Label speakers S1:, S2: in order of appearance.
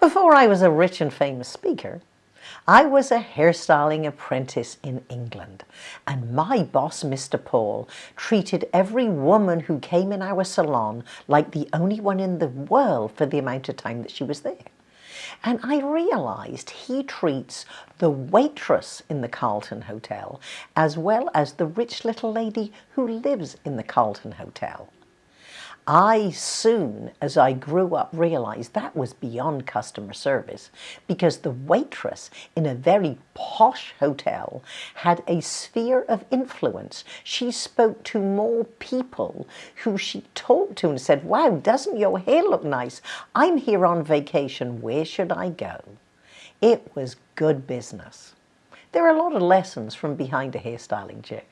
S1: Before I was a rich and famous speaker, I was a hairstyling apprentice in England and my boss, Mr. Paul, treated every woman who came in our salon like the only one in the world for the amount of time that she was there. And I realized he treats the waitress in the Carlton Hotel as well as the rich little lady who lives in the Carlton Hotel. I soon, as I grew up, realized that was beyond customer service because the waitress in a very posh hotel had a sphere of influence. She spoke to more people who she talked to and said, wow, doesn't your hair look nice? I'm here on vacation. Where should I go? It was good business. There are a lot of lessons from behind a hairstyling chair.